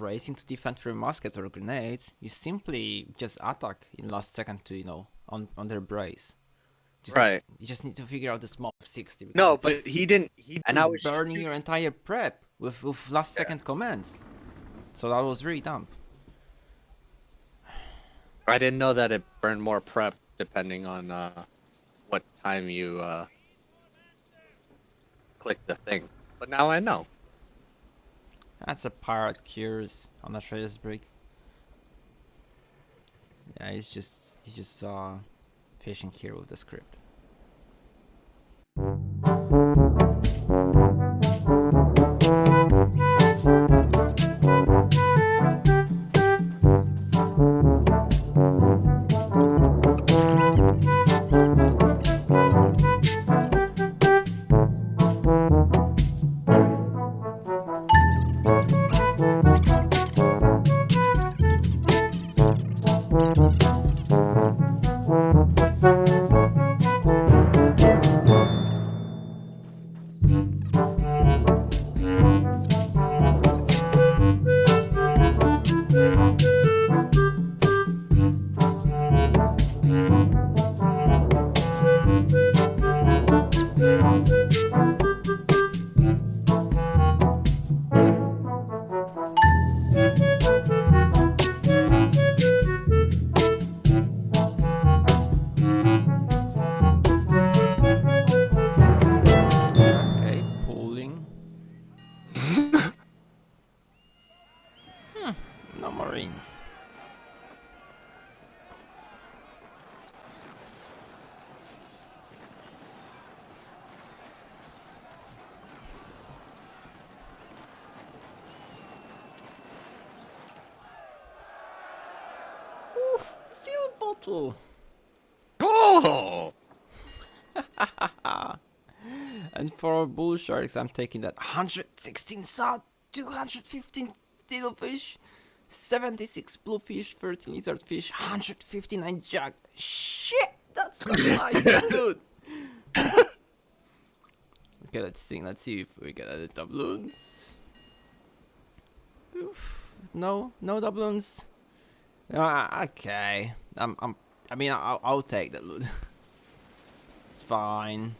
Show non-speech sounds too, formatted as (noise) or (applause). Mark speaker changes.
Speaker 1: racing to defend through muskets or grenades. You simply just attack in last second to you know on on their brace. Just,
Speaker 2: Right.
Speaker 1: You just need to figure out the small 60.
Speaker 2: No, but he didn't. He and I was
Speaker 1: burning your entire prep with, with last second commands. So that was really dumb.
Speaker 2: I didn't know that it burned more prep depending on uh, what time you uh, click the thing. But now I know.
Speaker 1: That's a pirate cures on the trader's break. Yeah, he's just he's just uh fishing here with the script. Okay, marines. Oof, seal bottle.
Speaker 2: Oh! (laughs)
Speaker 1: And for bull sharks, I'm taking that 116 sod, 215 fish, 76 bluefish, 13 lizardfish, 159 jack. Shit, that's nice, (laughs) dude. okay, let's see. Let's see if we get any doubloons. Oof, no, no doubloons. Ah, okay. I'm, I'm. I mean, I'll, I'll take that loot. (laughs) it's fine.